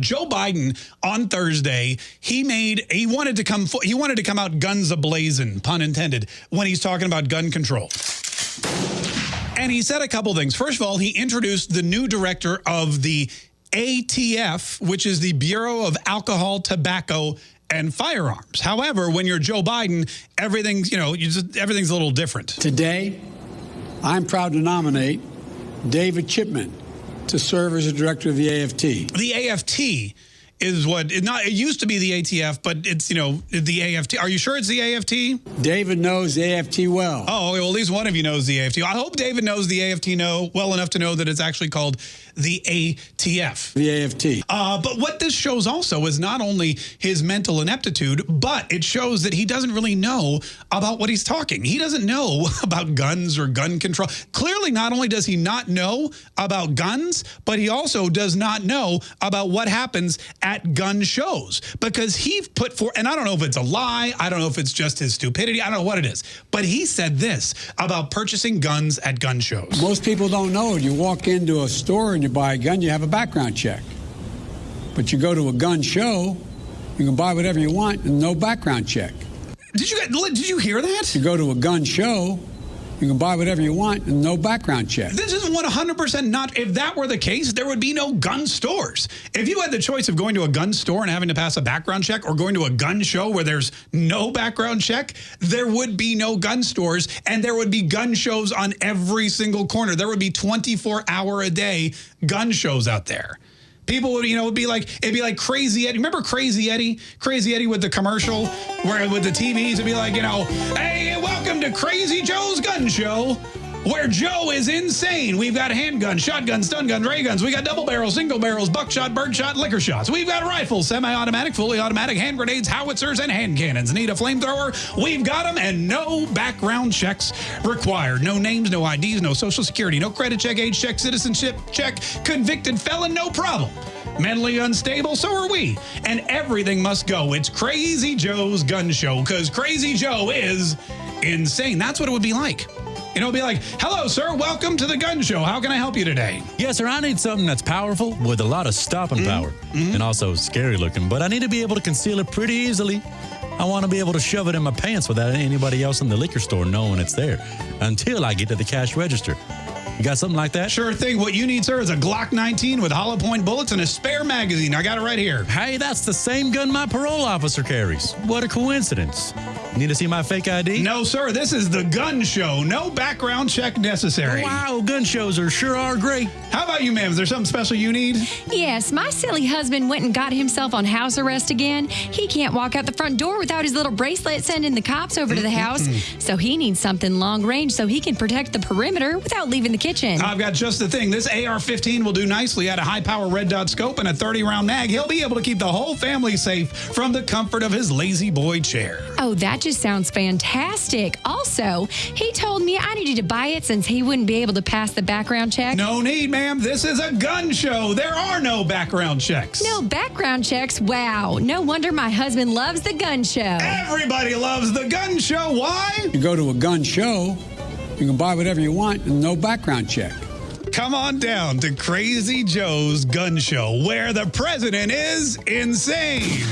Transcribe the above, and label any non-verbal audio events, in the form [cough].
Joe Biden on Thursday, he made he wanted to come he wanted to come out guns ablazing, pun intended, when he's talking about gun control. And he said a couple things. First of all, he introduced the new director of the ATF, which is the Bureau of Alcohol, Tobacco, and Firearms. However, when you're Joe Biden, everything's, you know, you just, everything's a little different. Today, I'm proud to nominate David Chipman to serve as the director of the AFT. The AFT is what it not it used to be the ATF, but it's you know the AFT. Are you sure it's the AFT? David knows the AFT well. Oh, well, at least one of you knows the AFT. I hope David knows the AFT know well enough to know that it's actually called the ATF. The AFT. Uh, but what this shows also is not only his mental ineptitude, but it shows that he doesn't really know about what he's talking. He doesn't know [laughs] about guns or gun control. Clearly, not only does he not know about guns, but he also does not know about what happens at gun shows because he put for, and I don't know if it's a lie. I don't know if it's just his stupidity. I don't know what it is. But he said this about purchasing guns at gun shows. Most people don't know. You walk into a store and you buy a gun, you have a background check. But you go to a gun show, you can buy whatever you want and no background check. Did you did you hear that? You go to a gun show, you can buy whatever you want and no background check. This is 100% not. If that were the case, there would be no gun stores. If you had the choice of going to a gun store and having to pass a background check or going to a gun show where there's no background check, there would be no gun stores and there would be gun shows on every single corner. There would be 24 hour a day gun shows out there. People would, you know, would be like, it'd be like Crazy Eddie. Remember Crazy Eddie? Crazy Eddie with the commercial where with the TVs, it'd be like, you know, hey, welcome to Crazy Joe's Gun Show where Joe is insane. We've got handguns, shotguns, stun guns, ray guns. We got double barrels, single barrels, buckshot, birdshot, liquor shots. We've got rifles, semi-automatic, fully automatic, hand grenades, howitzers, and hand cannons. Need a flamethrower? We've got them, and no background checks required. No names, no IDs, no social security, no credit check, age check, citizenship check, convicted felon, no problem. Mentally unstable, so are we. And everything must go. It's Crazy Joe's Gun Show, because Crazy Joe is insane. That's what it would be like. You know, be like, hello, sir, welcome to the gun show. How can I help you today? Yes, sir, I need something that's powerful with a lot of stopping mm -hmm. power mm -hmm. and also scary looking, but I need to be able to conceal it pretty easily. I want to be able to shove it in my pants without anybody else in the liquor store knowing it's there until I get to the cash register. You got something like that? Sure thing. What you need, sir, is a Glock 19 with hollow point bullets and a spare magazine. I got it right here. Hey, that's the same gun my parole officer carries. What a coincidence. Need to see my fake ID? No, sir. This is the gun show. No background check necessary. Wow, gun shows are sure are great. How about you, ma'am? Is there something special you need? Yes, my silly husband went and got himself on house arrest again. He can't walk out the front door without his little bracelet sending the cops over to the mm-hmm. house. so he needs something long range so he can protect the perimeter without leaving the kitchen. I've got just the thing. This AR-15 will do nicely at a high-power red dot scope and a 30-round mag. He'll be able to keep the whole family safe from the comfort of his lazy boy chair. Oh, that just sounds fantastic. Also, he told me I needed to buy it since he wouldn't be able to pass the background check. No need, ma'am. This is a gun show. There are no background checks. No background checks? Wow. No wonder my husband loves the gun show. Everybody loves the gun show. Why? You go to a gun show, you can buy whatever you want and no background check. Come on down to Crazy Joe's Gun Show, where the president is insane.